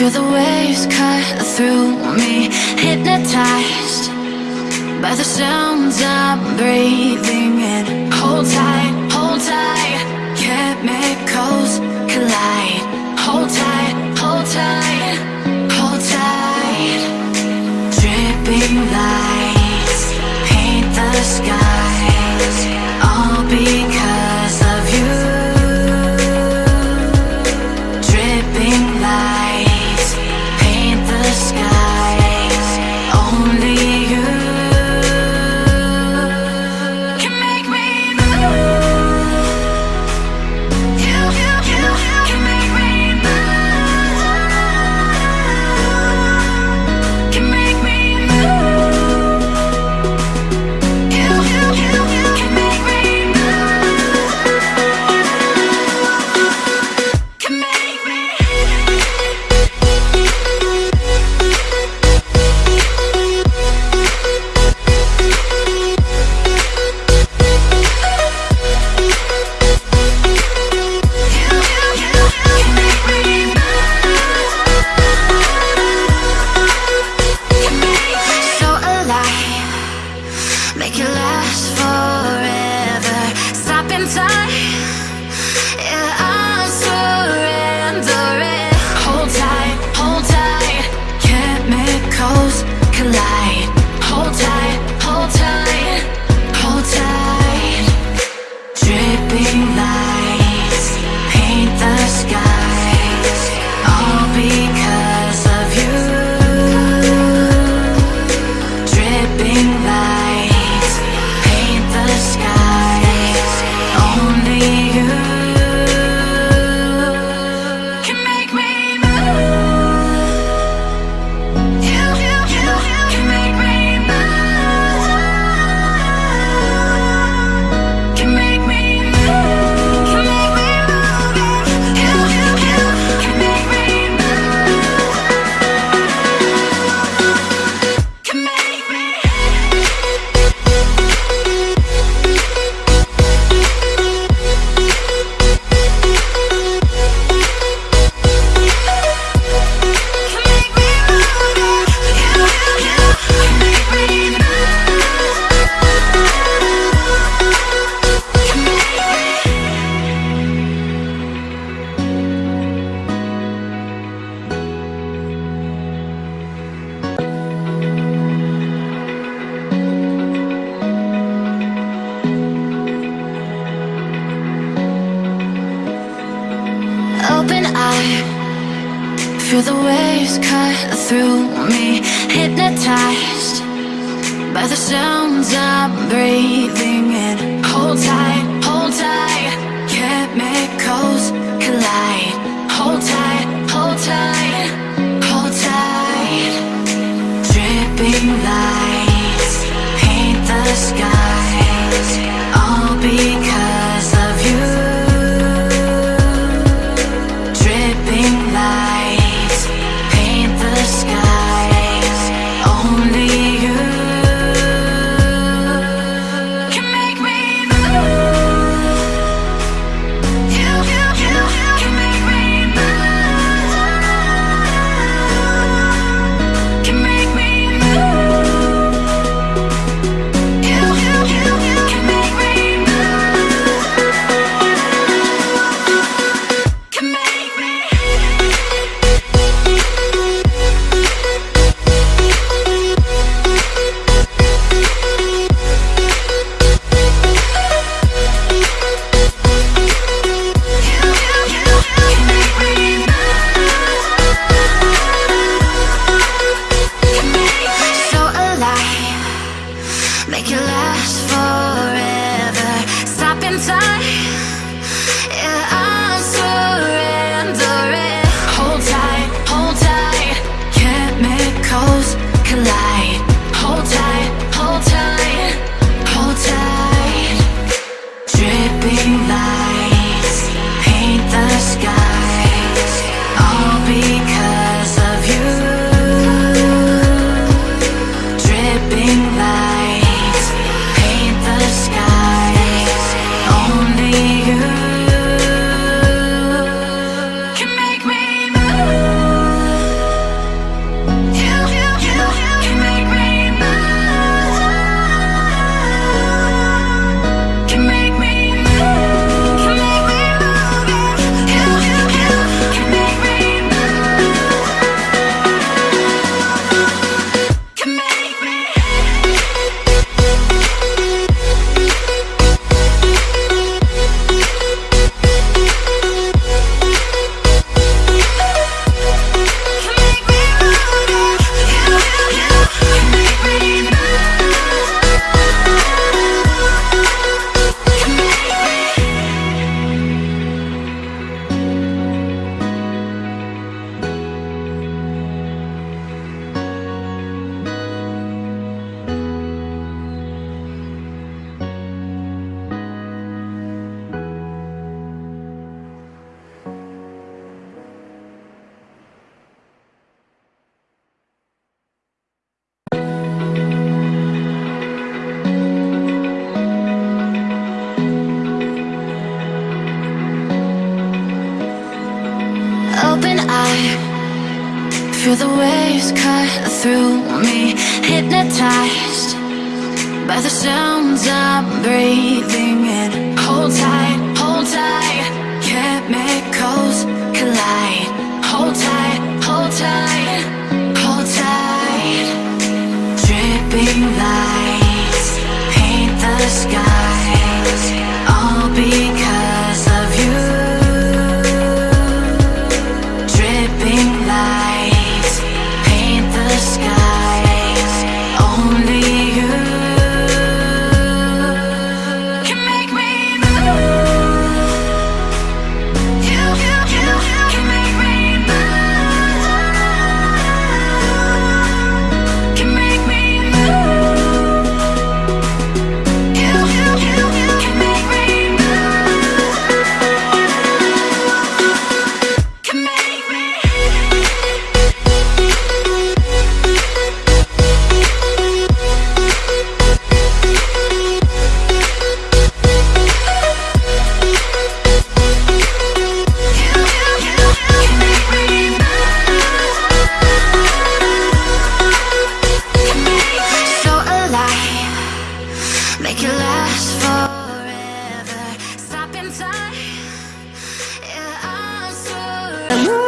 feel the waves cut through me Hypnotized by the sounds I'm breathing in. Hold tight, hold tight Chemicals collide. make it last forever. Stop in time Feel the waves cut through me Hypnotized by the sounds I'm breathing in. Hold tight, hold tight, can't make Feel the waves cut through me Hypnotized by the sounds I'm breathing. And